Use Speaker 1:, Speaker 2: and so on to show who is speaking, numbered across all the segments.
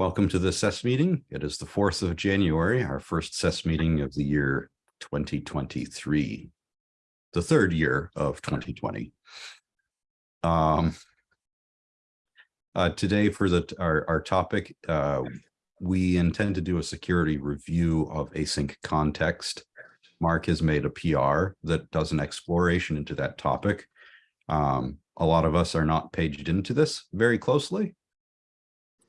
Speaker 1: Welcome to the SES meeting. It is the 4th of January, our first SES meeting of the year 2023, the third year of 2020. Um, uh, today for the our, our topic, uh, we intend to do a security review of async context. Mark has made a PR that does an exploration into that topic. Um, a lot of us are not paged into this very closely.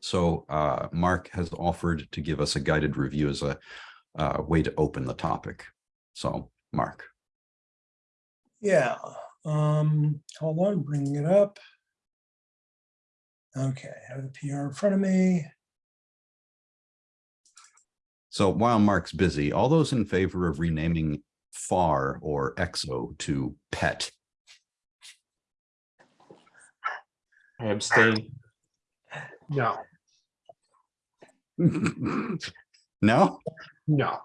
Speaker 1: So uh, Mark has offered to give us a guided review as a uh, way to open the topic. So Mark.
Speaker 2: Yeah, um, hold on, bringing it up. Okay, I have the PR in front of me.
Speaker 1: So while Mark's busy, all those in favor of renaming FAR or EXO to PET?
Speaker 3: I abstain.
Speaker 4: No,
Speaker 1: no,
Speaker 4: no,
Speaker 1: no.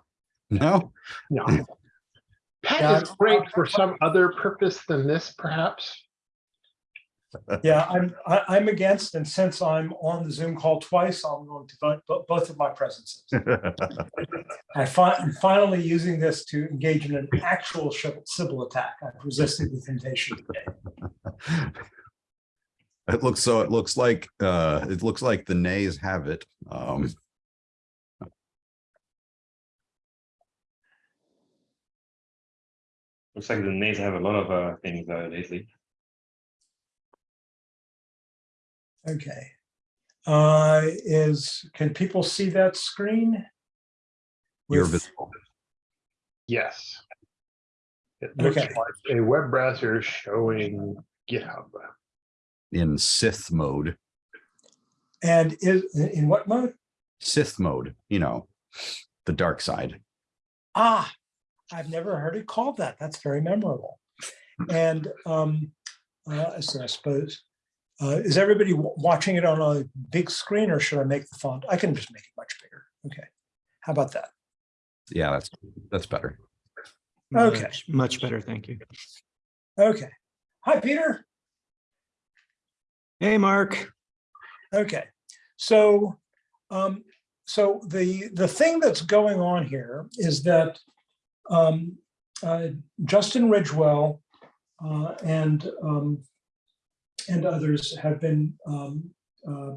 Speaker 4: no.
Speaker 2: Yeah.
Speaker 4: Pet is great for some other purpose than this, perhaps.
Speaker 2: Yeah, I'm, I- I'm against, and since I'm on the Zoom call twice, I'm going to vote bo- both of my presences. I fi- I'm finally using this to engage in an actual Sybil Sybil attack. I've resisted the temptation today.
Speaker 1: It looks so it looks like uh it looks like the nays have it. Um
Speaker 3: Looks like the nays have a lot of uh, things uh, lately.
Speaker 2: Okay. Uh, is, can people see that screen?
Speaker 1: you're visible.
Speaker 4: Yes. It looks
Speaker 2: Okay.
Speaker 4: like a web browser showing GitHub.
Speaker 1: In Sith mode.
Speaker 2: And is, in what mode?
Speaker 1: Sith mode, you know, the dark side.
Speaker 2: Ah, I've never heard it called that. That's very memorable. And um, uh, so I suppose, uh, is everybody watching it on a big screen or should I make the font? I can just make it much bigger. Okay. How about that?
Speaker 1: Yeah, that's that's better.
Speaker 2: Okay.
Speaker 5: Much- Much better, thank you.
Speaker 2: Okay. Hi, Peter.
Speaker 5: Hey, Mark.
Speaker 2: Okay, so, um, so the, the thing that's going on here is that um, uh, Justin Ridgewell uh, and, um, and others have been um, uh,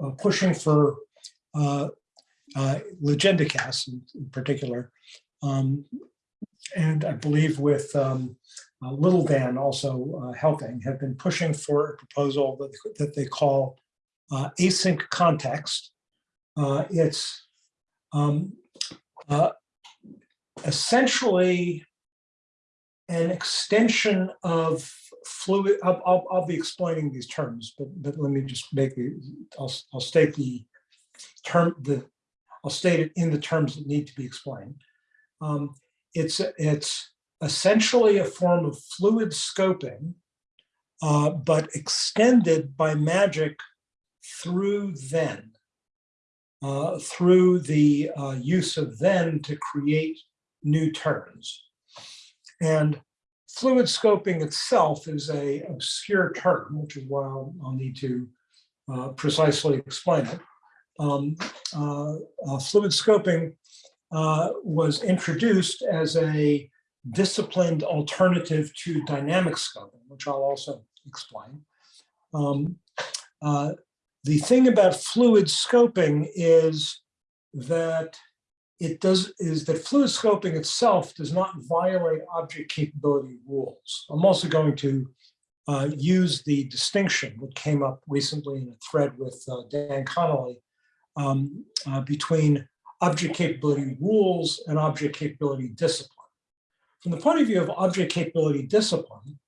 Speaker 2: uh, pushing for uh, uh, Legendecas in in particular. um, And I believe with um, uh, Little Dan also uh, helping, have been pushing for a proposal that, that they call uh, async context. Uh, it's um, uh, essentially an extension of fluid. I'll, I'll, I'll be explaining these terms, but, but let me just make the, I'll, I'll state the term, the, I'll state it in the terms that need to be explained. Um, it's, it's essentially a form of fluid scoping, uh, but extended by magic through then, uh, through the uh, use of then to create new terms. And fluid scoping itself is a obscure term, which is why I'll, I'll need to uh, precisely explain it. Um, uh, uh, fluid scoping was introduced as a disciplined alternative to dynamic scoping, which I'll also explain. Um, uh, the thing about fluid scoping is that it does is that fluid scoping itself does not violate object capability rules. I'm also going to uh, use the distinction that came up recently in a thread with uh, Dan Connolly um, uh, between object capability rules and object capability discipline. From the point of view of object capability discipline,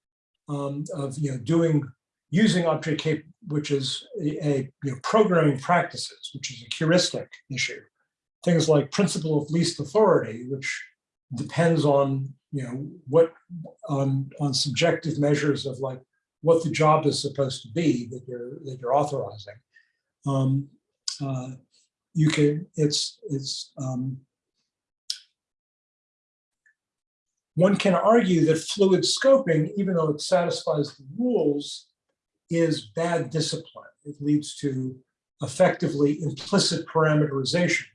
Speaker 2: um, of you know doing using object cap, which is a, a you know, programming practices, which is a heuristic issue. Things like principle of least authority, which depends on you know what on on subjective measures of like what the job is supposed to be that you're that you're authorizing. Um, uh, you can it's it's um, one can argue that fluid scoping, even though it satisfies the rules, is bad discipline. It leads to effectively implicit parameterization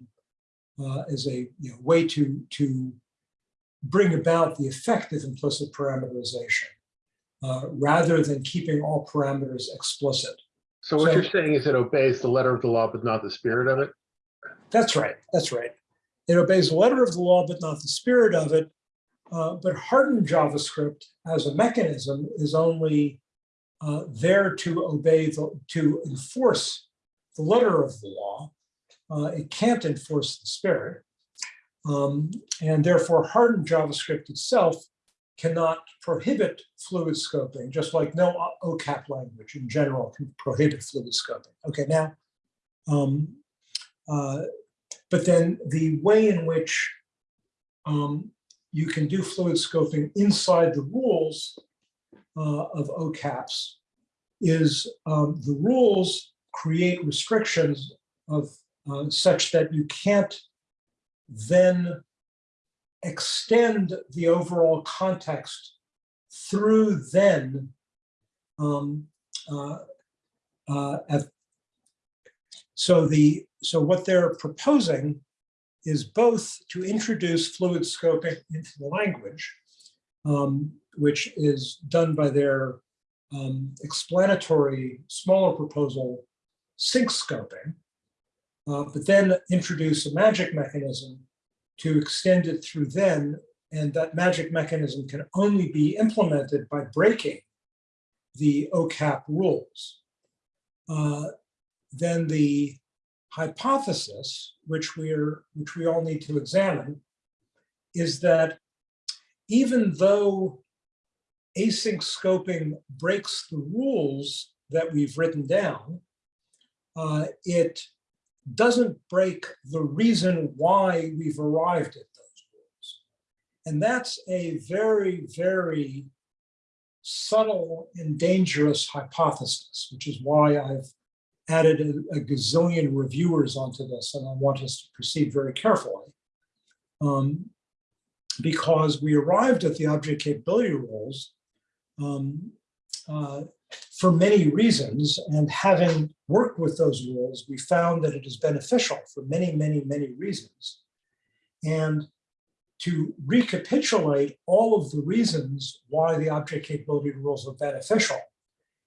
Speaker 2: uh, as a you know, way to, to bring about the effective implicit parameterization uh, rather than keeping all parameters explicit.
Speaker 4: So what
Speaker 2: So-
Speaker 4: you're saying is it obeys the letter of the law, but not the spirit of it?
Speaker 2: That's right, that's right. It obeys the letter of the law, but not the spirit of it. Uh, But hardened JavaScript as a mechanism is only uh, there to obey, the to enforce the letter of the law. Uh, It can't enforce the spirit. Um, And therefore hardened JavaScript itself cannot prohibit fluid scoping, just like no OCAP language in general can prohibit fluid scoping. Okay, now, um, uh, but then the way in which um, you can do fluid scoping inside the rules uh, of OCAPs is um, the rules create restrictions of uh, such that you can't then extend the overall context through then um, uh, uh, at so the, so what they're proposing is both to introduce fluid scoping into the language, um, which is done by their um, explanatory smaller proposal, sync scoping, uh, but then introduce a magic mechanism to extend it through then, and that magic mechanism can only be implemented by breaking the OCAP rules. Uh, then the hypothesis, which we're which we all need to examine, is that even though async scoping breaks the rules that we've written down, uh, it doesn't break the reason why we've arrived at those rules. And that's a very, very subtle and dangerous hypothesis, which is why I've added a, a gazillion reviewers onto this, and I want us to proceed very carefully. Um, because we arrived at the object capability rules um, uh, for many reasons, and having worked with those rules, we found that it is beneficial for many, many, many reasons. And to recapitulate all of the reasons why the object capability rules are beneficial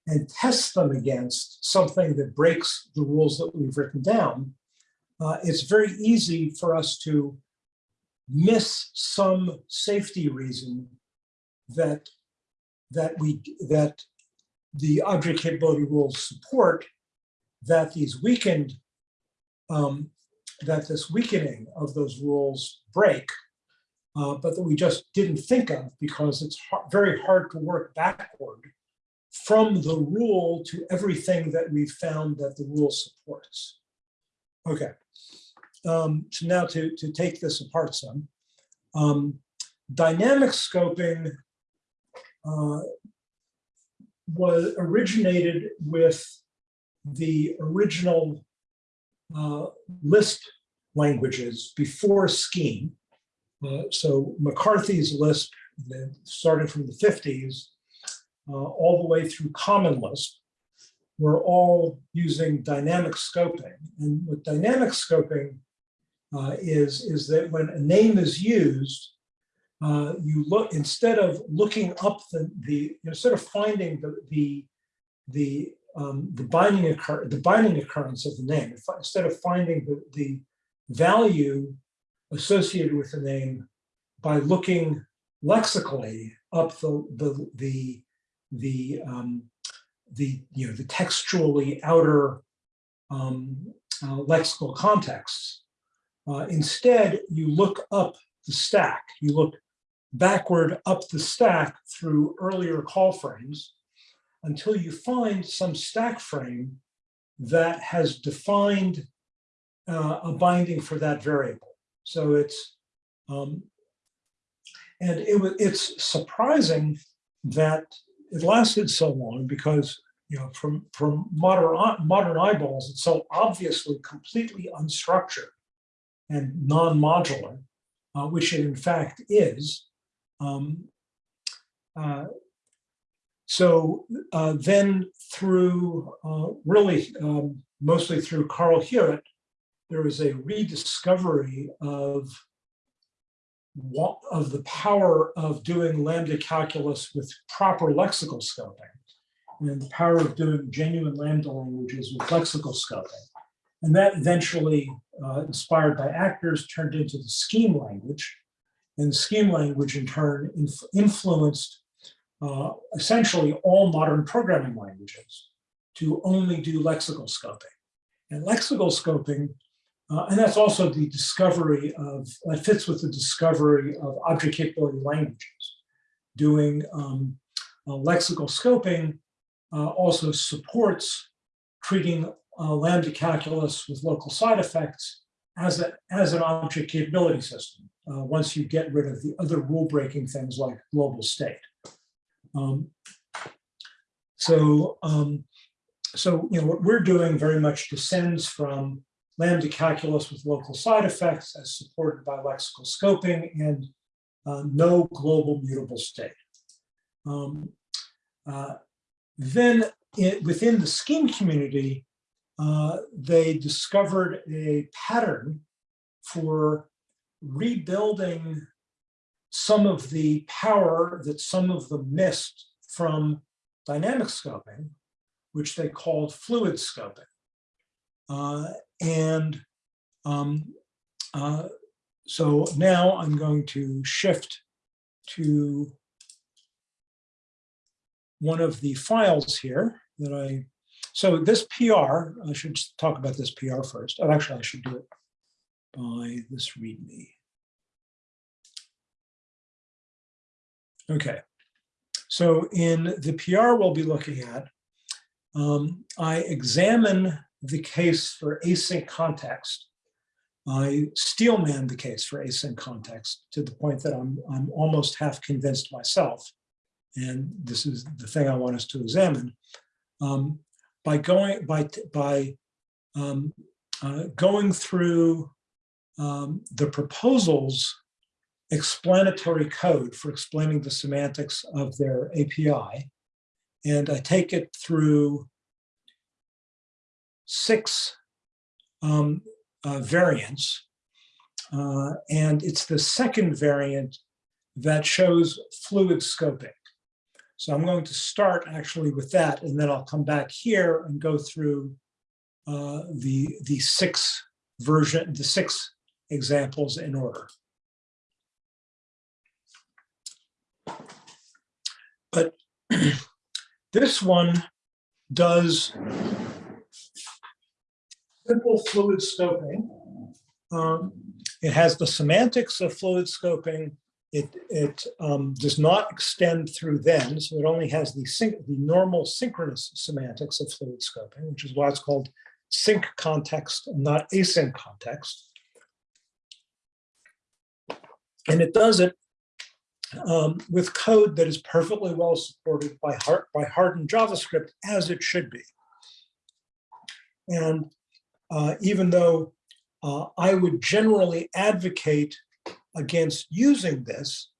Speaker 2: and test them against something that breaks the rules that we've written down, uh, it's very easy for us to miss some safety reason that that we that the object capability rules support that these weakened um, that this weakening of those rules break uh, but that we just didn't think of because it's har very hard to work backward from the rule to everything that we've found that the rule supports. Okay, um, so now to, to take this apart some. Um, dynamic scoping uh, was originated with the original uh, Lisp languages before Scheme. Uh, so McCarthy's Lisp, starting from the 50s, uh, all the way through Common Lisp, we're all using dynamic scoping. And what dynamic scoping uh, is, is that when a name is used, uh, you look, instead of looking up the, the instead of finding the, the, the, um, the binding occur, the binding occurrence of the name, instead of finding the, the value associated with the name by looking lexically up the, the, the, the, um, the, you know, the textually outer um, uh, lexical contexts. Uh, instead, you look up the stack. You look backward up the stack through earlier call frames until you find some stack frame that has defined uh, a binding for that variable. So it's, um, and it it's surprising that it lasted so long because, you know, from, from modern, modern eyeballs, it's so obviously completely unstructured and non-modular, uh, which it in fact is. Um, uh, so uh, then through uh, really um, mostly through Carl Hewitt, there is a rediscovery of of the power of doing lambda calculus with proper lexical scoping and the power of doing genuine lambda languages with lexical scoping. And that eventually, uh, inspired by actors, turned into the scheme language. And the scheme language in turn inf- influenced uh, essentially all modern programming languages to only do lexical scoping. And lexical scoping, uh, and that's also the discovery of, that fits with the discovery of object capability languages. Doing um, uh, lexical scoping uh, also supports treating uh, lambda calculus with local side effects as, a, as an object capability system, uh, once you get rid of the other rule-breaking things like global state. Um, so, um, so you know what we're doing very much descends from lambda calculus with local side effects as supported by lexical scoping and uh, no global mutable state. Um, uh, then it, within the scheme community, uh, they discovered a pattern for rebuilding some of the power that some of them missed from dynamic scoping, which they called fluid scoping. Uh, and um, uh, so now I'm going to shift to one of the files here that I, so this PR, I should talk about this PR first. Oh, actually, I should do it by this README. Okay, so in the PR we'll be looking at, um, I examine the case for async context. I steelman the case for async context to the point that I'm, I'm almost half convinced myself. And this is the thing I want us to examine. Um, by going by by um, uh, going through um, the proposals explanatory code for explaining the semantics of their API. And I take it through six um, uh, variants. Uh, and it's the second variant that shows fluid scoping. So I'm going to start actually with that, and then I'll come back here and go through uh, the, the six version, the six examples in order. But this one does simple fluid scoping. Um, it has the semantics of fluid scoping. It, it um, does not extend through then, so it only has the, the normal synchronous semantics of fluid scoping, which is why it's called sync context not async context. And it does it um, with code that is perfectly well supported by, hard, by hardened JavaScript as it should be. And uh, even though uh, I would generally advocate against using this,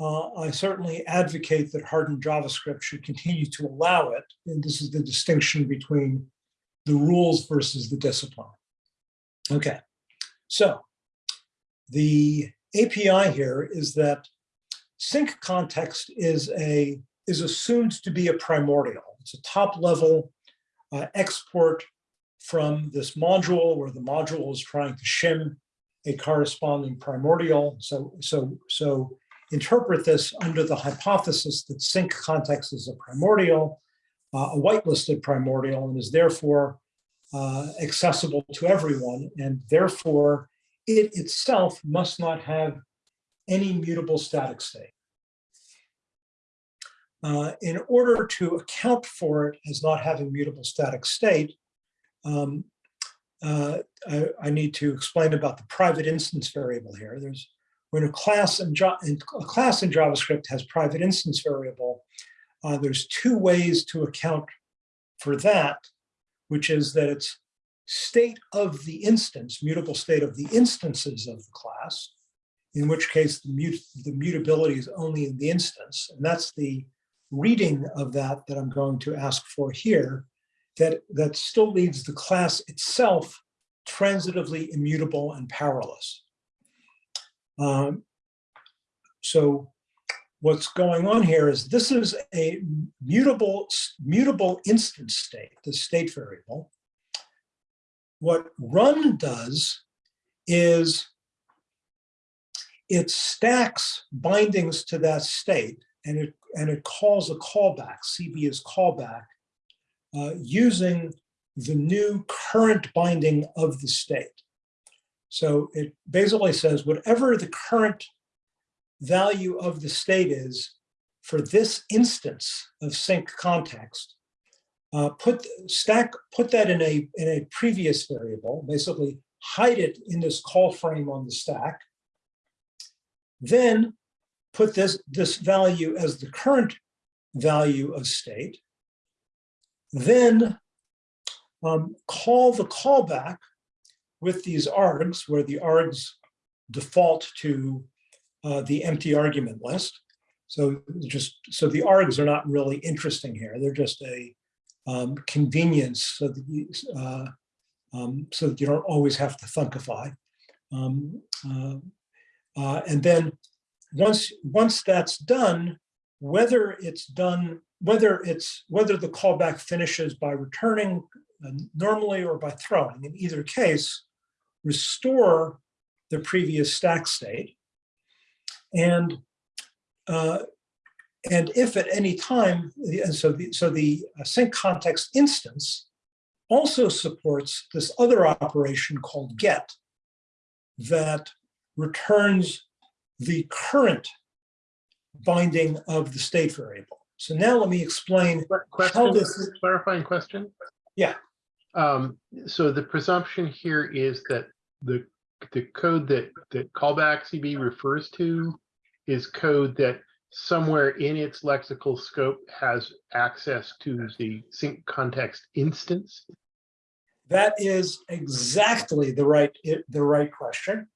Speaker 2: uh, I certainly advocate that hardened JavaScript should continue to allow it. And this is the distinction between the rules versus the discipline. Okay, so the API here is that sync context is a is assumed to be a primordial. It's a top level uh, export from this module where the module is trying to shim a corresponding primordial. So, so, so interpret this under the hypothesis that sync context is a primordial, uh, a whitelisted primordial, and is therefore uh, accessible to everyone. And therefore, it itself must not have any mutable static state. Uh, in order to account for it as not having mutable static state, um, uh, I, I, need to explain about the private instance variable here. There's when a class in, in a class in JavaScript has private instance variable, uh, there's two ways to account for that, which is that it's state of the instance, mutable state of the instances of the class, in which case the, mut the mutability is only in the instance. And that's the reading of that that I'm going to ask for here. That, that still leaves the class itself transitively immutable and powerless. Um, So what's going on here is this is a mutable, mutable instance state, the state variable. What run does is it stacks bindings to that state and it, and it calls a callback, CB is callback, uh, using the new current binding of the state. So it basically says whatever the current value of the state is for this instance of sync context, uh, put stack, put that in a, in a previous variable, basically hide it in this call frame on the stack. Then put this, this value as the current value of state. Then um, call the callback with these args, where the args default to uh, the empty argument list. So just so the args are not really interesting here. They're just a um, convenience so that you, uh, um, so that you don't always have to thunkify. Um, uh, uh, and then once once that's done, whether it's done, whether it's whether the callback finishes by returning uh, normally or by throwing, in either case, restore the previous stack state. And uh, and if at any time, and so the, so the uh, sync context instance also supports this other operation called get that returns the current binding of the state variable. So now let me explain
Speaker 4: Que-
Speaker 2: how
Speaker 4: Question,
Speaker 2: this,
Speaker 4: clarifying question?
Speaker 2: Yeah.
Speaker 4: Um, so the presumption here is that the, the code that, that callback CB refers to is code that somewhere in its lexical scope has access to the sync context instance.
Speaker 2: that is exactly the right, it- the right question.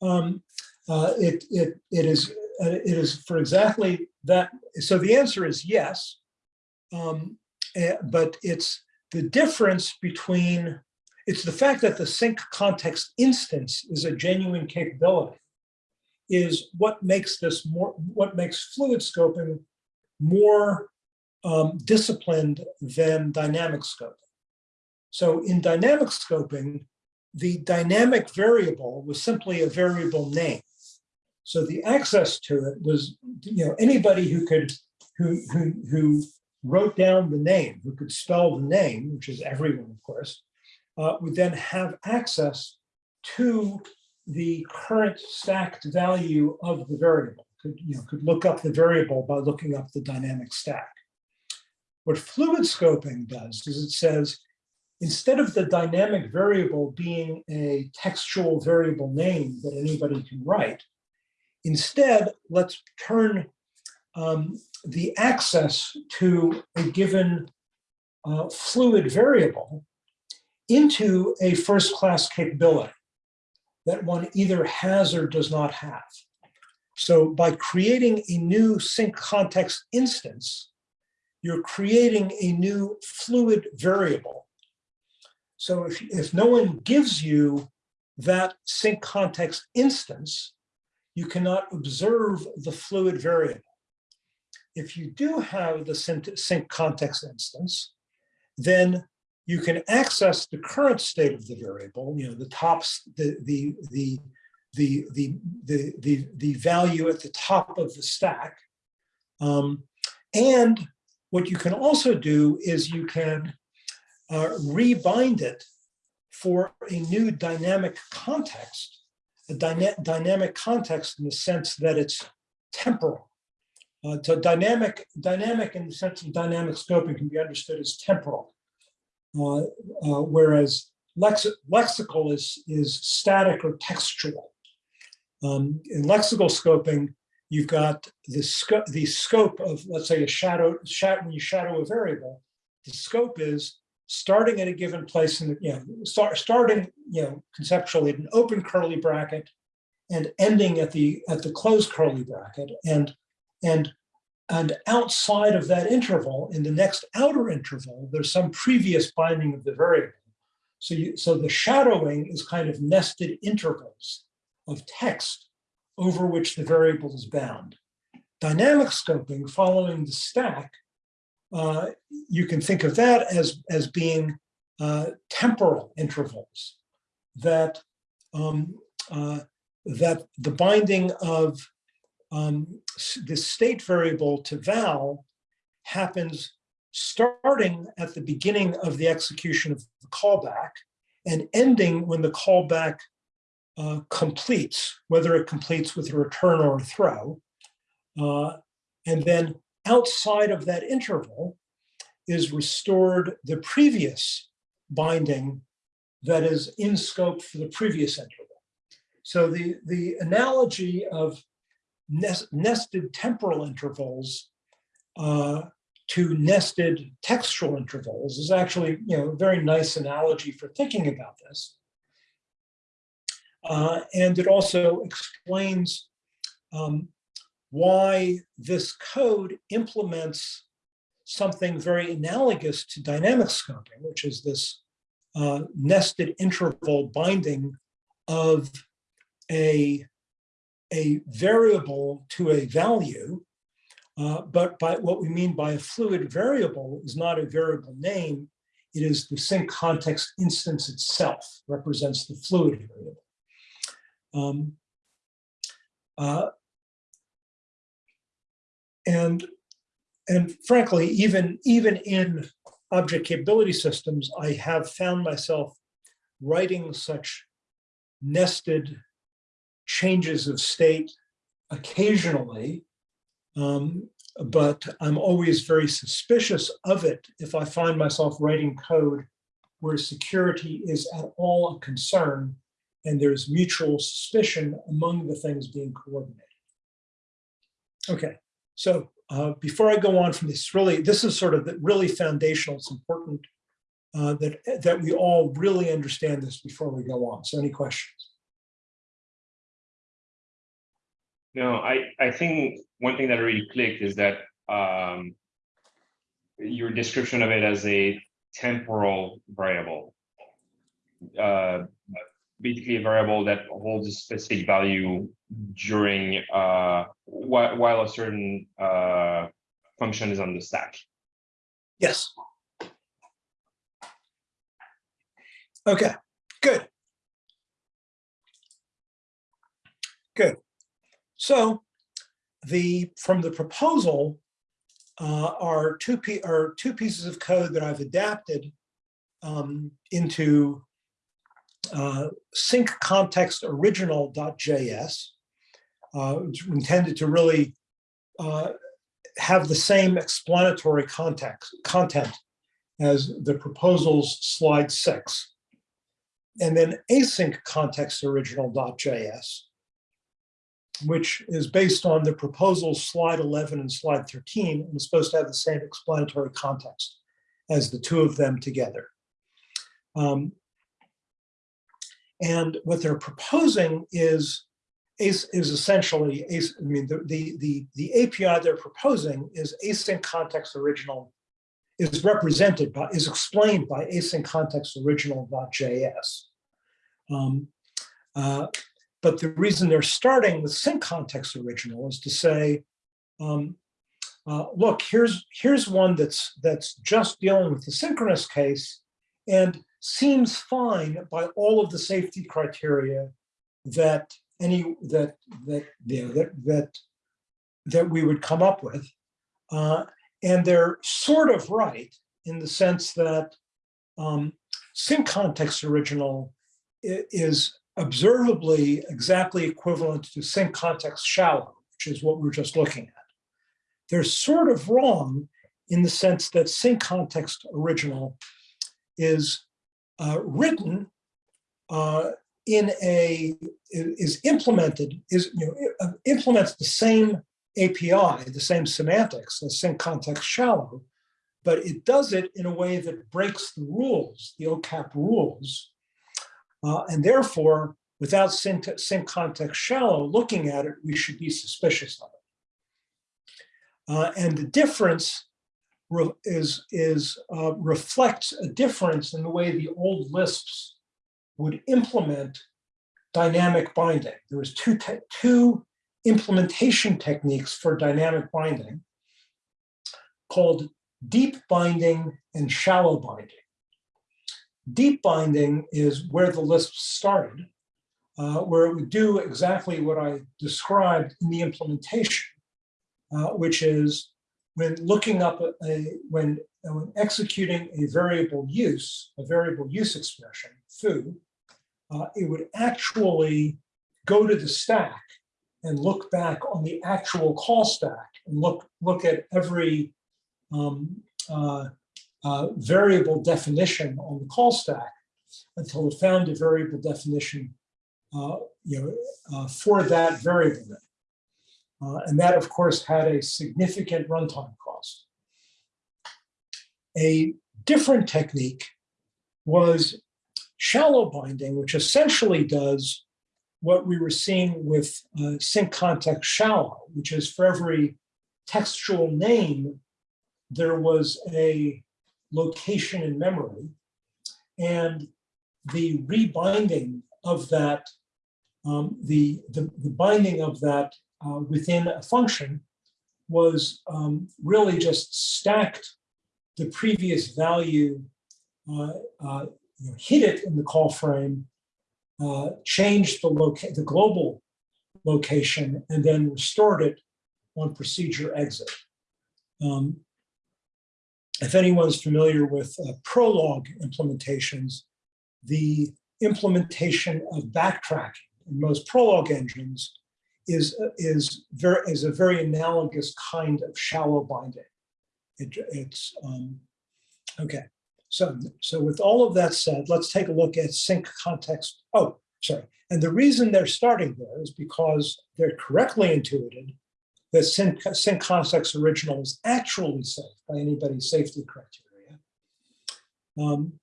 Speaker 2: Um, uh, It, it, it is, it is for exactly that. So the answer is yes. Um, eh, But it's the difference between, it's the fact that the sync context instance is a genuine capability is what makes this more, what makes fluid scoping more um, disciplined than dynamic scoping. So in dynamic scoping, the dynamic variable was simply a variable name. So the access to it was, you know, anybody who could, who, who, who wrote down the name, who could spell the name, which is everyone, of course, uh, would then have access to the current stacked value of the variable. Could, you know, could look up the variable by looking up the dynamic stack. What fluid scoping does is it says, instead of the dynamic variable being a textual variable name that anybody can write, instead, let's turn um, the access to a given uh, fluid variable into a first-class capability that one either has or does not have. So by creating a new sync context instance, you're creating a new fluid variable. So if, if no one gives you that sync context instance, you cannot observe the fluid variable. If you do have the sync, context instance, then you can access the current state of the variable, you know, the tops, the, the, the, the, the, the, the, the value at the top of the stack. Um, and what you can also do is you can uh, rebind it for a new dynamic context, a dyna dynamic context in the sense that it's temporal. Uh, so dynamic, dynamic in the sense of dynamic scoping can be understood as temporal. Uh, uh, whereas lex lexical is, is static or textual. Um, in lexical scoping, you've got the, sco the scope of, let's say, a shadow, shadow, when you shadow a variable, the scope is starting at a given place in the, you know, start, starting, you know, conceptually at an open curly bracket and ending at the, at the closed curly bracket. And, and and outside of that interval, in the next outer interval, there's some previous binding of the variable. So you, so the shadowing is kind of nested intervals of text over which the variable is bound. Dynamic scoping following the stack, uh, you can think of that as, as being uh, temporal intervals that um, uh, that the binding of um, state variable to val happens starting at the beginning of the execution of the callback and ending when the callback uh, completes, whether it completes with a return or a throw. Uh, and then outside of that interval is restored the previous binding that is in scope for the previous interval. So the, the analogy of nes- nested temporal intervals uh, to nested textual intervals is actually, you know, a very nice analogy for thinking about this. Uh, and it also explains um, why this code implements something very analogous to dynamic scoping, which is this uh, nested interval binding of a, a variable to a value. Uh, but by what we mean by a fluid variable is not a variable name, it is the sync context instance itself represents the fluid variable. Um, uh, and, and frankly, even, even in object capability systems, I have found myself writing such nested changes of state occasionally. um, but I'm always very suspicious of it if I find myself writing code where security is at all a concern and there's mutual suspicion among the things being coordinated. Okay, so uh, before I go on from this, really, this is sort of the really foundational. It's important uh, that that we all really understand this before we go on. So, any questions?
Speaker 3: No, I, I think one thing that really clicked is that um, your description of it as a temporal variable. Uh, basically a variable that holds a specific value during uh, while, while a certain uh, function is on the stack.
Speaker 2: Yes. Okay, good. Good. So the, from the proposal uh, are two, are two pieces of code that I've adapted um, into uh, sync context original.js, uh, which intended to really uh, have the same explanatory context content as the proposal's slide six. And then async context original.js, which is based on the proposal's slide 11 and slide 13, and is supposed to have the same explanatory context as the two of them together. Um, and what they're proposing is is, is essentially, I mean, the, the, the, the API they're proposing is async context original, is represented by, is explained by async context original.js. Um, uh, but the reason they're starting with sync context original is to say, um, uh, look, here's, here's one that's, that's just dealing with the synchronous case and seems fine by all of the safety criteria that any that that you know, that that that we would come up with, uh, and they're sort of right in the sense that um, sync context original is observably exactly equivalent to sync context shallow, which is what we're just looking at. They're sort of wrong in the sense that sync context original is uh, written uh, in a is implemented is you know uh, implements the same API, the same semantics the same context shallow, but it does it in a way that breaks the rules, the OCAP rules, uh, and therefore, without sync context shallow looking at it, we should be suspicious of Uh, and the difference re- is, is uh, reflects a difference in the way the old Lisps would implement dynamic binding. There was two, two implementation techniques for dynamic binding called deep binding and shallow binding. Deep binding is where the Lisp started, uh, where it would do exactly what I described in the implementation, uh, which is when looking up a, when, when executing a variable use, a variable use expression, foo, uh, it would actually go to the stack and look back on the actual call stack and look, look at every um, uh, uh, variable definition on the call stack until it found a variable definition uh, you know, uh, for that variable. Uh, and that, of course, had a significant runtime cost. A different technique was shallow binding, which essentially does what we were seeing with uh, sync context shallow, which is for every textual name, there was a location in memory. And the rebinding of that, um, the, the, the binding of that uh, within a function was um, really just stacked the previous value, uh, uh, you know, hit it in the call frame, uh, changed the the global location, and then restored it on procedure exit. Um, if anyone's familiar with uh, Prolog implementations, the implementation of backtracking in most Prolog engines is, is, very, is a very analogous kind of shallow binding. It, it's, um, okay. So, so with all of that said, let's take a look at sync context. Oh, sorry. And the reason they're starting there is because they're correctly intuited that sync, sync context original is actually safe by anybody's safety criteria. Um,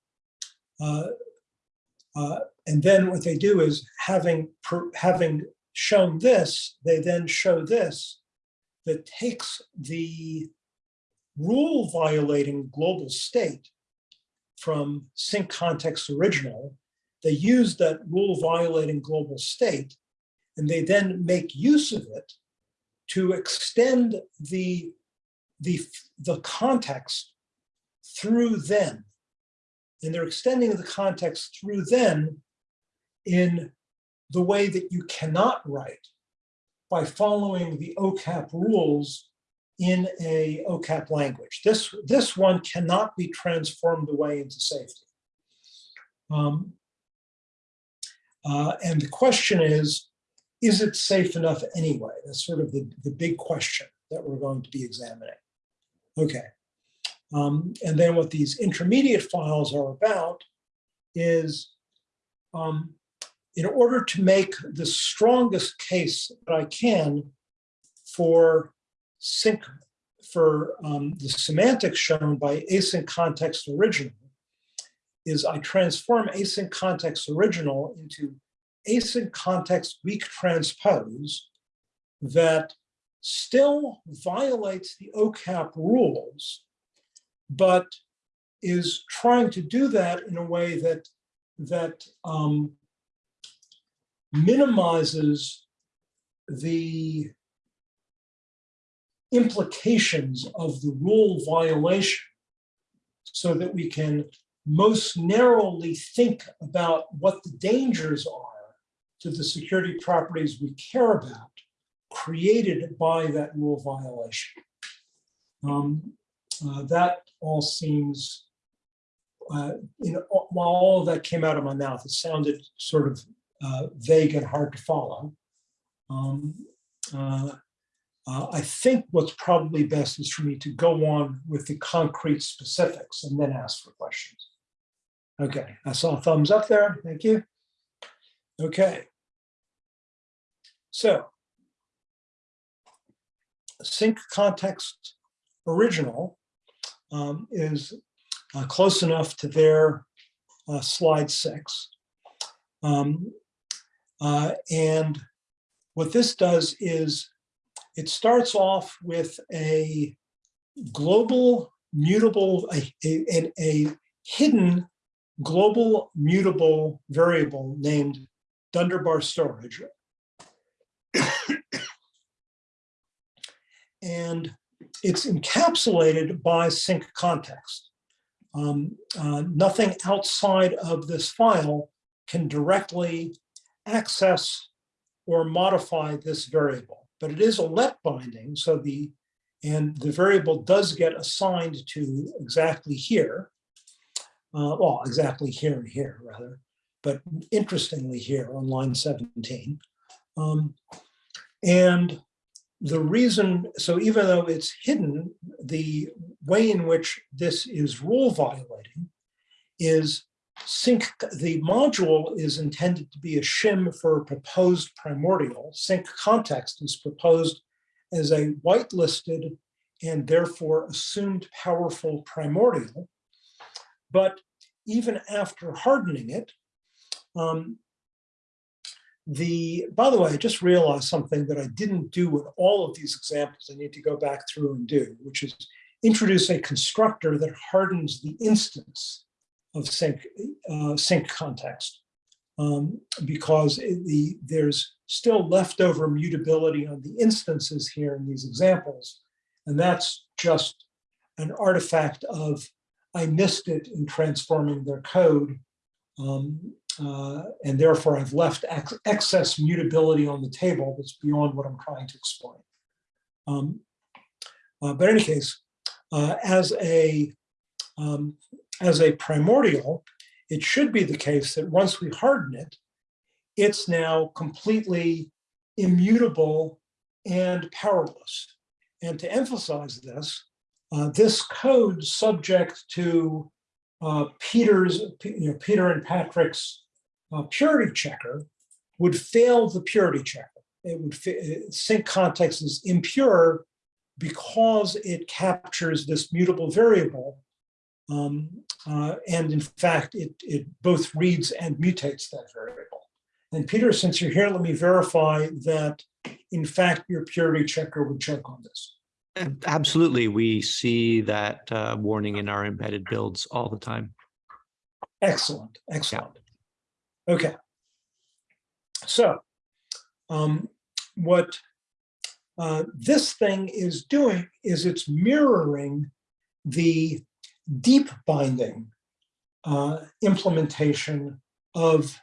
Speaker 2: uh, uh, and then what they do is having, per, having shown this, they then show this that takes the rule violating global state from sync context original. They use that rule violating global state and they then make use of it to extend the, the, the context through then. And they're extending the context through then in the way that you cannot write by following the OCAP rules in a OCAP language. This, this one cannot be transformed away into safety. Um, uh, and the question is, is it safe enough anyway? That's sort of the, the big question that we're going to be examining. Okay. Um, and then what these intermediate files are about is um, in order to make the strongest case that I can for sync for um, the semantics shown by async context original is I transform async context original into async context weak transpose that still violates the OCAP rules, but is trying to do that in a way that that um, minimizes the implications of the rule violation so that we can most narrowly think about what the dangers are to the security properties we care about created by that rule violation. Um, uh, that all seems, uh, while all of that came out of my mouth, it sounded sort of uh, vague and hard to follow. Um, uh, uh, I think what's probably best is for me to go on with the concrete specifics and then ask for questions. Okay, I saw a thumbs up there. Thank you. Okay. So sync context original um, is uh, close enough to their uh, slide six. Um, uh, and what this does is it starts off with a global mutable, a, a, a hidden global mutable variable named Dunderbar storage. And it's encapsulated by sync context. Um, uh, nothing outside of this file can directly access or modify this variable, but it is a let binding. So the, and the variable does get assigned to exactly here. Uh, well, exactly here and here rather, but interestingly here on line 17. Um, and the reason, so even though it's hidden, the way in which this is rule violating is sync, the module is intended to be a shim for proposed primordial. Sync context is proposed as a whitelisted and therefore assumed powerful primordial. But even after hardening it, um, the, by the way, I just realized something that I didn't do in all of these examples. I need to go back through and do, which is introduce a constructor that hardens the instance of sync, uh, sync context. Um, because it- the, there's still leftover mutability on the instances here in these examples. And that's just an artifact of, I missed it in transforming their code. Um, uh, and therefore I've left ex- excess mutability on the table that's beyond what I'm trying to explain. Um, uh, but in any case, uh, as a um, as a primordial, it should be the case that once we harden it, it's now completely immutable and powerless. And to emphasize this, uh, this code subject to uh, Peter's, you know, Peter and Patrick's uh, purity checker would fail the purity checker. It would fa- sync context is impure because it captures this mutable variable. Um, uh, and in fact, it, it both reads and mutates that variable. And Peter, since you're here, let me verify that in fact, your purity checker would check on this.
Speaker 5: Absolutely. We see that uh, warning in our embedded builds all the time.
Speaker 2: Excellent, excellent. Okay. So, um, what uh, this thing is doing is it's mirroring the deep binding uh, implementation of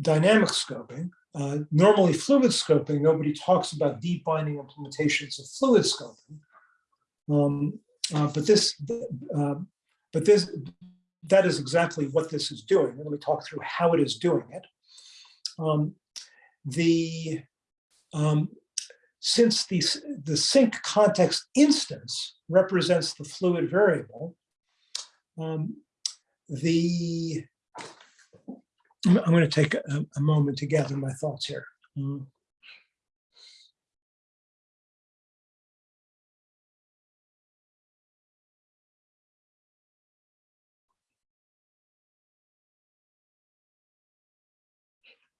Speaker 2: dynamic scoping. Uh, normally fluid scoping, nobody talks about deep binding implementations of fluid scoping. Um, uh, but this, uh, but this, that is exactly what this is doing. Let me talk through how it is doing it. Um, the um, since the, the sync context instance represents the fluid variable, um, the I'm going to take a, a moment to gather my thoughts here. Mm.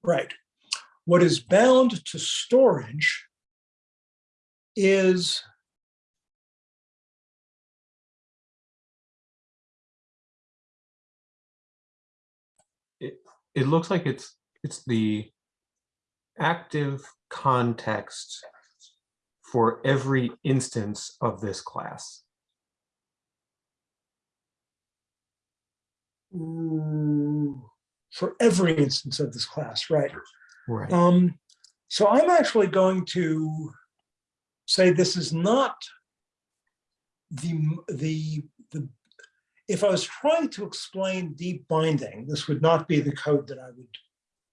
Speaker 2: Right. What is bound to storage is
Speaker 6: it looks like it's it's the active context for every instance of this class.
Speaker 2: for every instance of this class, right?
Speaker 6: Right.
Speaker 2: Um, so I'm actually going to say this is not the, the, the, if I was trying to explain deep binding, this would not be the code that I would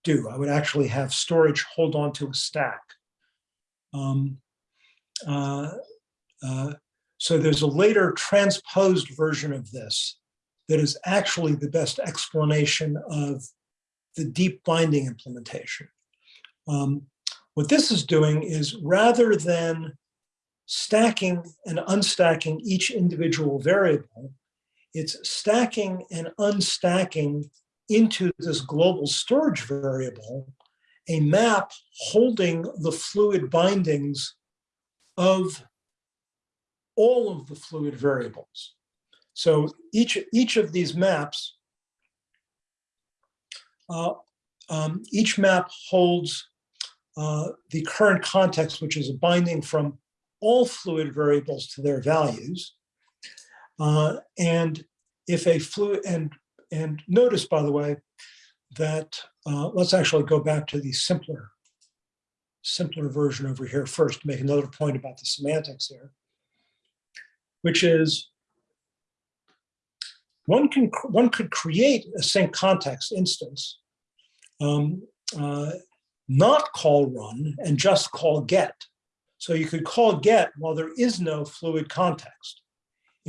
Speaker 2: do. I would actually have storage hold on to a stack. Um, uh, uh, so there's a later transposed version of this that is actually the best explanation of the deep binding implementation. Um, what this is doing is rather than stacking and unstacking each individual variable, it's stacking and unstacking into this global storage variable a map holding the fluid bindings of all of the fluid variables. So each, each of these maps, uh, um, each map holds uh, the current context, which is a binding from all fluid variables to their values. Uh, and if a fluid, and, and notice, by the way, that, uh, let's actually go back to the simpler, simpler version over here first, to make another point about the semantics here, which is one can, one could create a sync context instance, um, uh, not call run and just call get. So you could call get while there is no fluid context,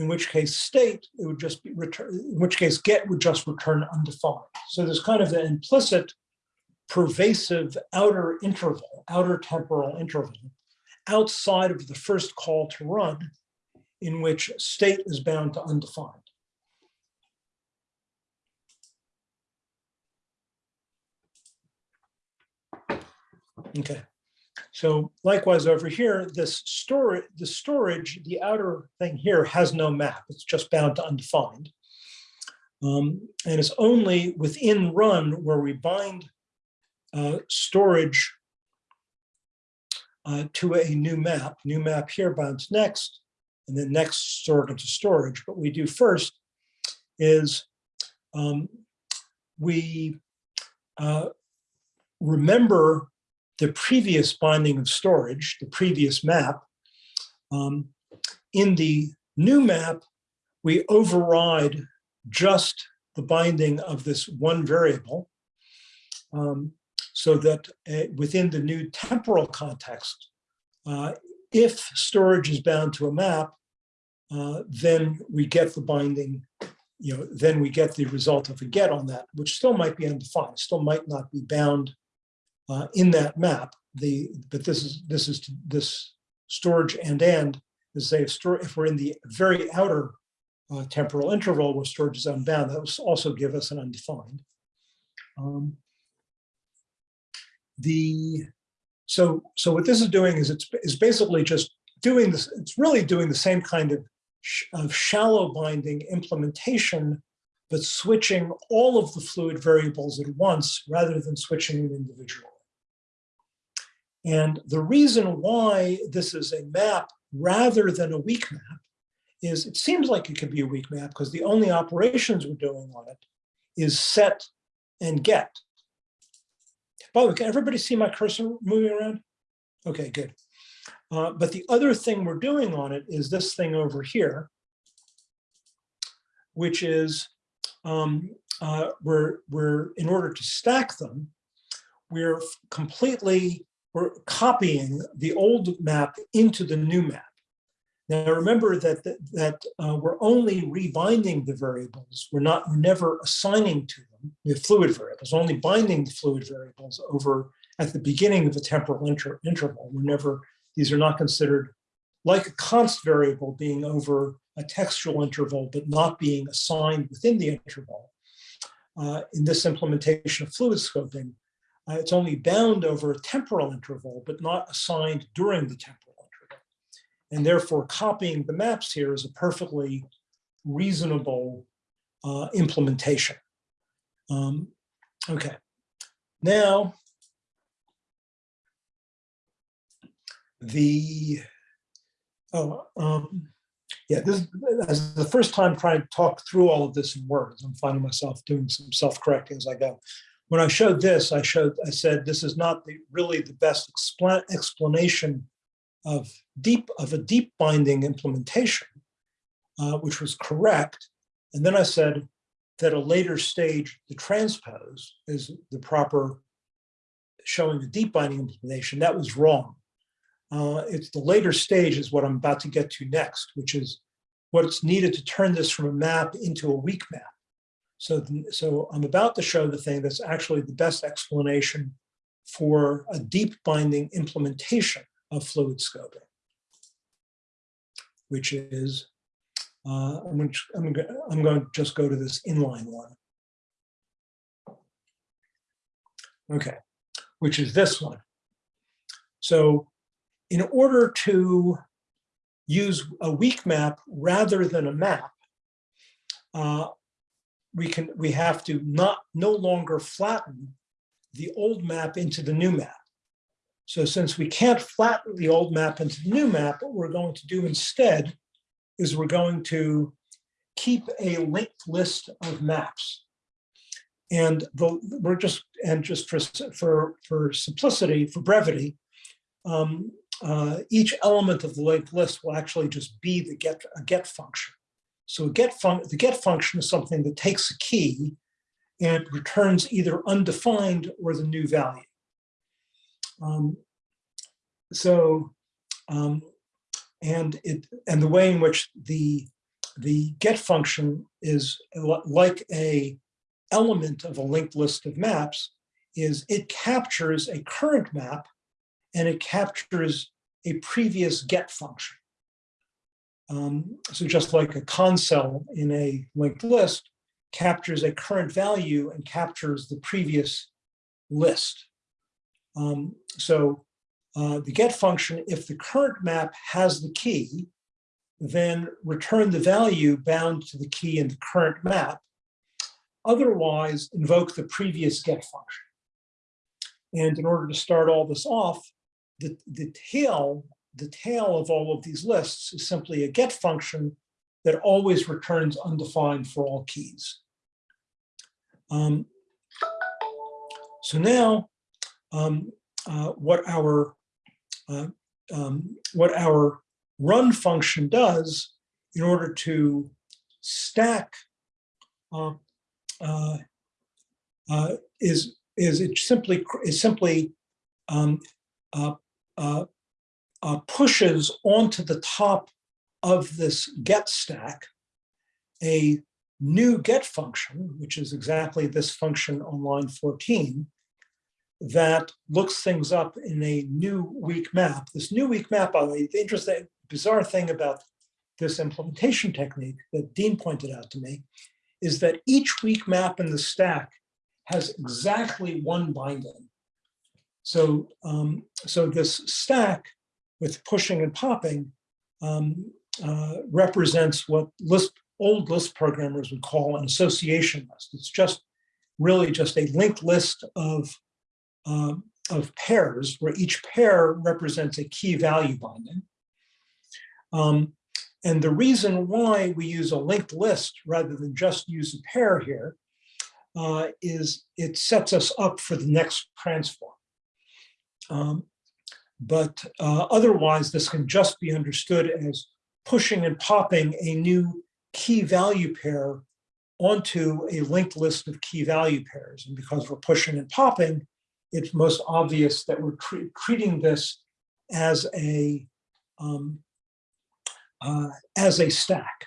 Speaker 2: in which case state, it would just be return, in which case get would just return undefined. So there's kind of an implicit pervasive outer interval, outer temporal interval, outside of the first call to run, in which state is bound to undefined. Okay, so likewise over here, this storage, the storage, the outer thing here has no map. It's just bound to undefined. Um, and it's only within run where we bind uh, storage uh, to a new map. New map here to next, and then next stored into storage. What we do first is um, we uh, remember the previous binding of storage, the previous map. Um, in the new map, we override just the binding of this one variable um, so that uh, within the new temporal context, uh, if storage is bound to a map, uh, then we get the binding, you know, then we get the result of a get on that, which still might be undefined, still might not be bound uh, in that map. The but this is this is this storage and and is say if store if we're in the very outer uh, temporal interval where storage is unbound, that will also give us an undefined. Um, the so so what this is doing is it's is basically just doing this. It's really doing the same kind of of shallow binding implementation, but switching all of the fluid variables at once rather than switching them individually. And the reason why this is a map rather than a weak map is it seems like it could be a weak map because the only operations we're doing on it is set and get. By the way, can everybody see my cursor moving around? Okay, good. Uh, but the other thing we're doing on it is this thing over here, which is um, uh, we're, we're, in order to stack them, we're completely, we're copying the old map into the new map. Now, remember that, that, that uh, we're only rebinding the variables. We're not, we're never assigning to them the fluid variables, only binding the fluid variables over at the beginning of the temporal inter- interval. We're never, these are not considered like a const variable being over a textual interval, but not being assigned within the interval. Uh, in this implementation of fluid scoping, uh, it's only bound over a temporal interval, but not assigned during the temporal interval. And therefore copying the maps here is a perfectly reasonable uh, implementation. Um, okay, now the, oh, um, yeah, this is the first time trying to talk through all of this in words. I'm finding myself doing some self-correcting as I go. When I showed this, I showed, I said, this is not the, really the best expla- explanation of deep, of a deep binding implementation, uh, which was correct. And then I said that a later stage, the transpose is the proper showing a deep binding implementation. That was wrong. Uh, it's the later stage is what I'm about to get to next, which is what's needed to turn this from a map into a weak map. So, so I'm about to show the thing that's actually the best explanation for a deep binding implementation of fluid scoping, which is, uh, I'm going to, I'm going to, I'm going to just go to this inline one. Okay, which is this one. So in order to use a weak map rather than a map, uh, we can, we have to not, no longer flatten the old map into the new map. So since we can't flatten the old map into the new map, what we're going to do instead is we're going to keep a linked list of maps. And the, we're just, and just for, for, for simplicity, for brevity, um, uh, each element of the linked list will actually just be the get, a get function. So get the get function is something that takes a key and it returns either undefined or the new value. Um, so, um, and it, and the way in which the, the get function is like a element of a linked list of maps is it captures a current map and it captures a previous get function. Um, so just like a cons cell in a linked list captures a current value and captures the previous list. Um, so uh, the get function, if the current map has the key, then return the value bound to the key in the current map. Otherwise, invoke the previous get function. And in order to start all this off, the, the tail, the tail of all of these lists is simply a get function that always returns undefined for all keys. Um, so now, um, uh, what our uh, um, what our run function does in order to stack uh, uh, uh, is is it simply is simply um, uh, pushes onto the top of this get stack a new get function, which is exactly this function on line 14, that looks things up in a new weak map. This new weak map, by the way, the interesting, bizarre thing about this implementation technique that Dean pointed out to me is that each weak map in the stack has exactly one binding. So, um, so this stack with pushing and popping um, uh, represents what Lisp, old Lisp programmers would call an association list. It's just really just a linked list of, um, of pairs where each pair represents a key value binding. Um, and the reason why we use a linked list rather than just use a pair here uh, is it sets us up for the next transform. Um, but uh, otherwise, this can just be understood as pushing and popping a new key value pair onto a linked list of key value pairs. And because we're pushing and popping, it's most obvious that we're tre treating this as a um, uh, as a stack.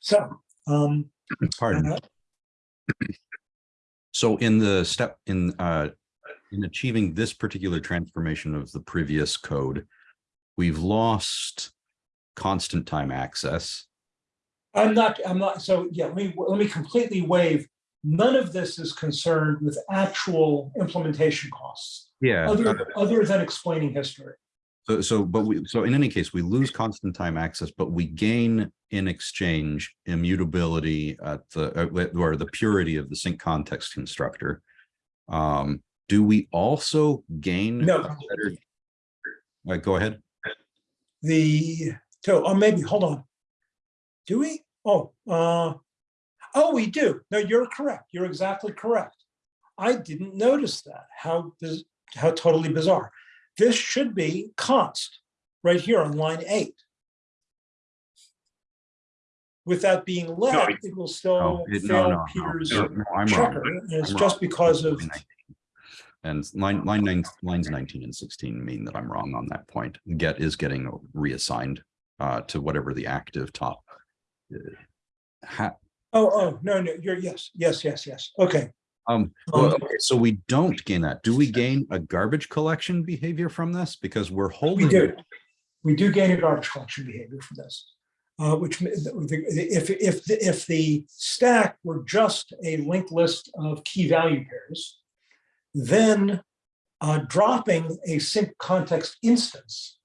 Speaker 2: So, um,
Speaker 1: Pardon.
Speaker 2: uh,
Speaker 1: So in the step in uh, in achieving this particular transformation of the previous code, we've lost constant time access.
Speaker 2: I'm not, I'm not, so yeah, let me, let me completely waive. None of this is concerned with actual implementation costs,
Speaker 1: Yeah.
Speaker 2: other, other than explaining history.
Speaker 1: So, so, but we, so in any case, we lose constant time access, but we gain in exchange immutability at the, uh, or the purity of the sync context constructor. Um, do we also gain?
Speaker 2: No.
Speaker 1: a better- go ahead.
Speaker 2: The, so, oh, maybe, hold on. Do we? Oh, uh, oh, we do. No, you're correct. You're exactly correct. I didn't notice that. How, biz- how totally bizarre. This should be const right here on line eight. With that being led,
Speaker 3: it-
Speaker 2: it will
Speaker 1: No,
Speaker 2: still
Speaker 1: Oh, it-
Speaker 2: fail
Speaker 1: no, no,
Speaker 2: Peter's
Speaker 1: no, no, I'm
Speaker 2: checker.
Speaker 1: wrong.
Speaker 2: And it's
Speaker 1: I'm
Speaker 2: just
Speaker 1: wrong.
Speaker 2: because of,
Speaker 1: And line, line nine, lines nineteen and sixteen mean that I'm wrong on that point. Get is getting reassigned uh, to whatever the active top. uh, Ha,
Speaker 2: oh, oh, no, no, you're, yes, yes, yes, yes. Okay.
Speaker 1: um, well,
Speaker 2: Um,
Speaker 1: okay, so we don't gain that. Do we gain a garbage collection behavior from this? Because we're holding.
Speaker 2: We do. We do gain a garbage collection behavior from this. Uh, which, m- the- the- if, if, the- if the stack were just a linked list of key value pairs, then uh, dropping a sync context instance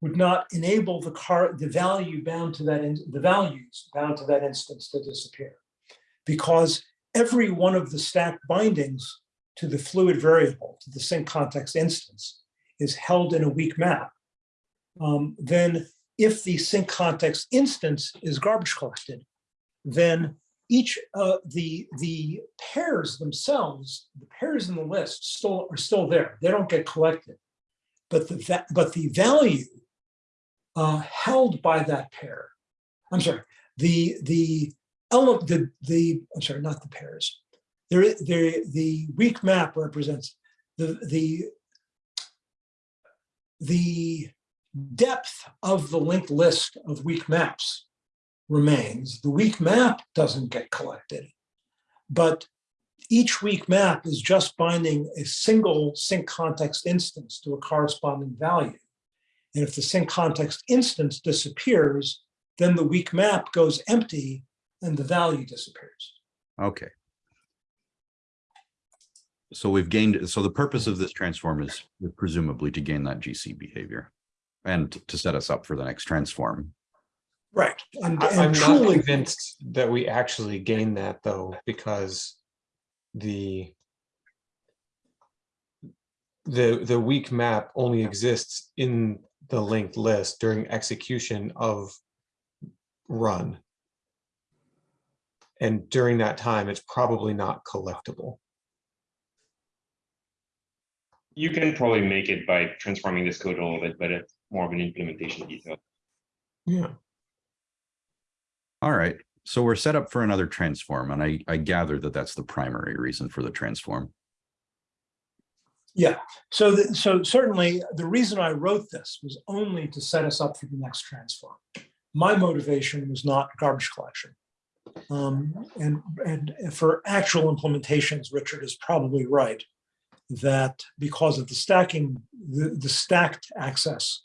Speaker 2: would not enable the car, the value bound to that, in- the values bound to that instance to disappear. Because every one of the stack bindings to the fluid variable, to the sync context instance, is held in a weak map. Um, then if the sync context instance is garbage collected, then each, uh, the, the pairs themselves, the pairs in the list still are still there. They don't get collected. But the, but the value uh, held by that pair, I'm sorry, the, the element, the, the, I'm sorry, not the pairs. There, there, the weak map represents the, the, the depth of the linked list of weak maps remains. The weak map doesn't get collected. But each weak map is just binding a single sync context instance to a corresponding value. And if the sync context instance disappears, then the weak map goes empty and the value disappears.
Speaker 1: Okay. So we've gained, so the purpose of this transform is presumably to gain that GC behavior and to set us up for the next transform.
Speaker 2: Right. And,
Speaker 6: I- I'm
Speaker 2: and
Speaker 6: not convinced that we actually gain that though, because the the the weak map only exists in the linked list during execution of run. And during that time, it's probably not collectible.
Speaker 3: You can probably make it by transforming this code a little bit, but it's more of an implementation detail.
Speaker 6: Yeah.
Speaker 1: All right, so we're set up for another transform and I, I gather that that's the primary reason for the transform.
Speaker 2: yeah. So, the- so certainly the reason I wrote this was only to set us up for the next transform. My motivation was not garbage collection. Um, and, and for actual implementations, Richard is probably right. That because of the stacking, the, the stacked access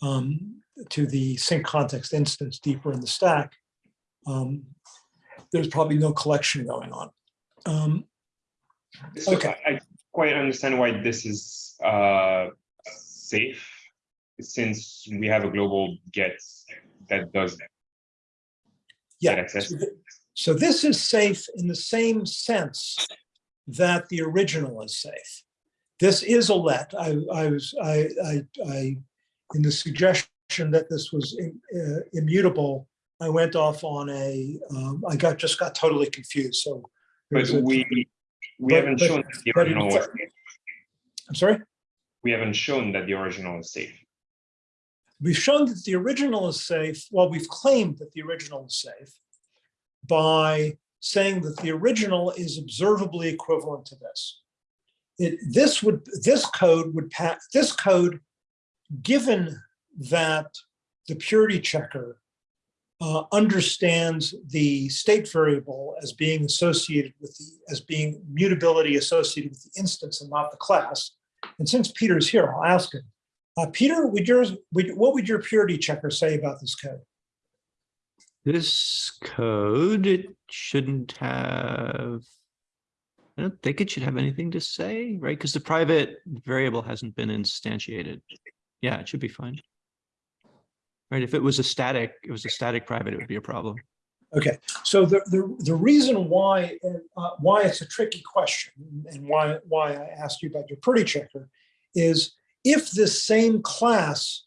Speaker 2: um, to the sync context instance deeper in the stack, um, there's probably no collection going on. Um,
Speaker 3: So
Speaker 2: Okay.
Speaker 3: I quite understand why this is uh safe. Since we have a global get that does that.
Speaker 2: Yeah.
Speaker 3: access.
Speaker 2: so th- So this is safe in the same sense that the original is safe. This is a let. I, I was, I, I, I, in the suggestion that this was im- uh, immutable, I went off on a, um, I got, just got totally confused, so.
Speaker 3: But
Speaker 2: there's a-
Speaker 3: we we
Speaker 2: but-
Speaker 3: haven't
Speaker 2: but-
Speaker 3: shown that the
Speaker 2: but in
Speaker 3: original was
Speaker 2: fact-
Speaker 3: safe.
Speaker 2: I'm sorry?
Speaker 3: We haven't shown that the original is safe.
Speaker 2: We've shown that the original is safe, well, we've claimed that the original is safe by saying that the original is observably equivalent to this. It, this would, this code would pass, this code, given that the purity checker uh, understands the state variable as being associated with the, as being mutability associated with the instance and not the class. And since Peter's here, I'll ask him. Uh, Peter, would yours, would, what would your purity checker say about this code?
Speaker 5: This code, it shouldn't have. I don't think it should have anything to say, right? Because the private variable hasn't been instantiated. Yeah, it should be fine. Right, if it was a static, it was a static private, it would be a problem.
Speaker 2: Okay, so the, the, the reason why, uh, why it's a tricky question and why, why I asked you about your purity checker is if this same class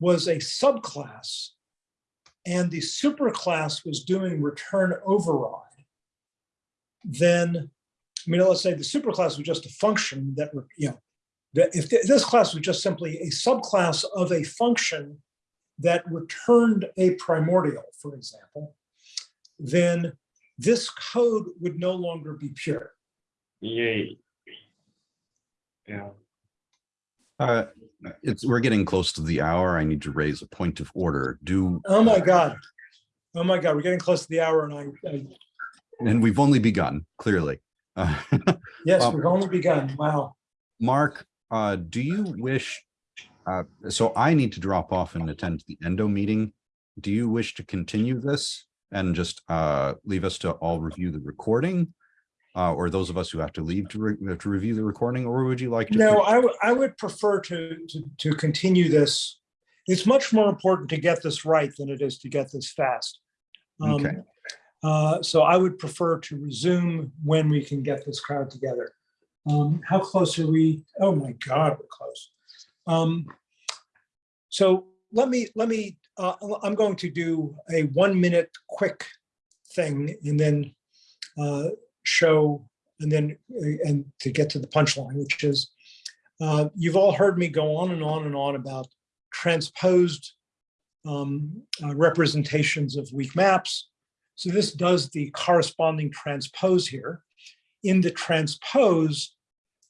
Speaker 2: was a subclass and the superclass was doing return override, then, I mean, let's say the superclass was just a function that, you know, that if th- this class was just simply a subclass of a function that returned a primordial, for example, then this code would no longer be pure.
Speaker 3: Yay. Yeah.
Speaker 1: Uh, it's, we're getting close to the hour. I need to raise a point of order. Do,
Speaker 2: Oh my God. Oh my God, we're getting close to the hour and I, I
Speaker 1: and we've only begun, clearly. Uh,
Speaker 2: yes,
Speaker 1: Um,
Speaker 2: we've only begun. Wow.
Speaker 1: Mark, uh, do you wish, uh, so I need to drop off and attend the endo meeting. Do you wish to continue this and just, uh, leave us to all review the recording? Uh, or those of us who have to leave to, re- to review the recording, or would you like to?
Speaker 2: No, I would, I would prefer to, to, to continue this it's much more important to get this right than it is to get this fast. Um,
Speaker 1: Okay.
Speaker 2: uh, So I would prefer to resume when we can get this crowd together. Um, How close are we? Oh my God, we're close. Um, So let me, let me, uh, I'm going to do a one minute quick thing and then uh, show, and then, uh, and to get to the punchline, which is, uh, you've all heard me go on and on and on about transposed um, uh, representations of weak maps. So this does the corresponding transpose here. In the transpose,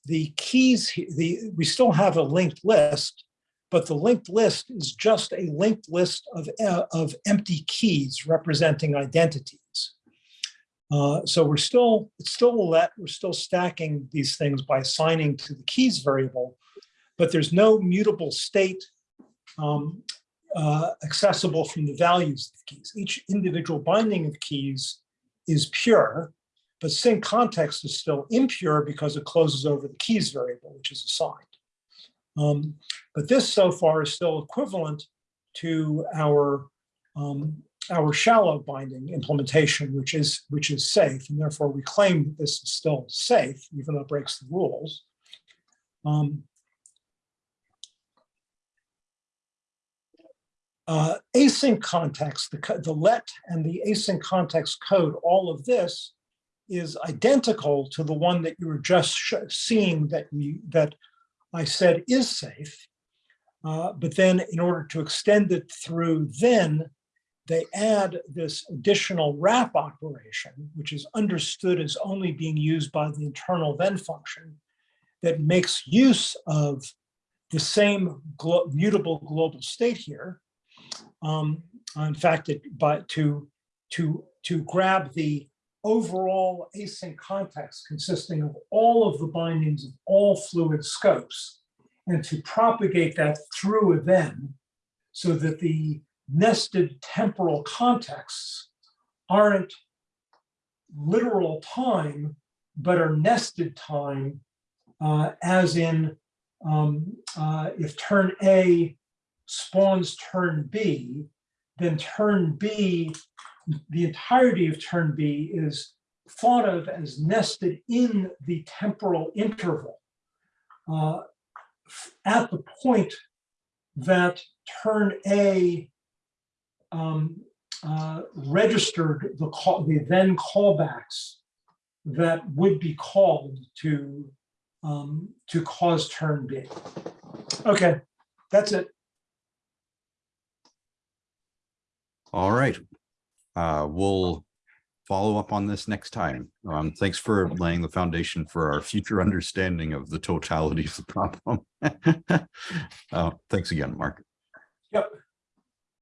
Speaker 2: the keys, the, we still have a linked list, but the linked list is just a linked list of, uh, of empty keys representing identities. Uh, so we're still, it's still let, we're still stacking these things by assigning to the keys variable, but there's no mutable state um, uh, accessible from the values of the keys. Each individual binding of keys is pure, but sync context is still impure because it closes over the keys variable, which is assigned. Um, but this so far is still equivalent to our um, our shallow binding implementation, which is which is safe, and therefore we claim that this is still safe, even though it breaks the rules. Um, uh, async context, the, the let and the async context code, all of this is identical to the one that you were just seeing that we that I said is safe. Uh, but then in order to extend it through then, they add this additional wrap operation, which is understood as only being used by the internal then function that makes use of the same glo- mutable global state here. Um, in fact, it, to, to, to grab the overall async context consisting of all of the bindings of all fluid scopes and to propagate that through a then so that the nested temporal contexts aren't literal time, but are nested time, uh, as in um, uh, if turn A spawns turn B, then turn B, the entirety of turn B is thought of as nested in the temporal interval uh, at the point that turn A um, uh, registered the call, the then callbacks that would be called to um, to cause turn B. Okay, that's it.
Speaker 1: All right. Uh, we'll follow up on this next time. Um, thanks for laying the foundation for our future understanding of the totality of the problem. Uh, thanks again, Mark.
Speaker 2: Yep.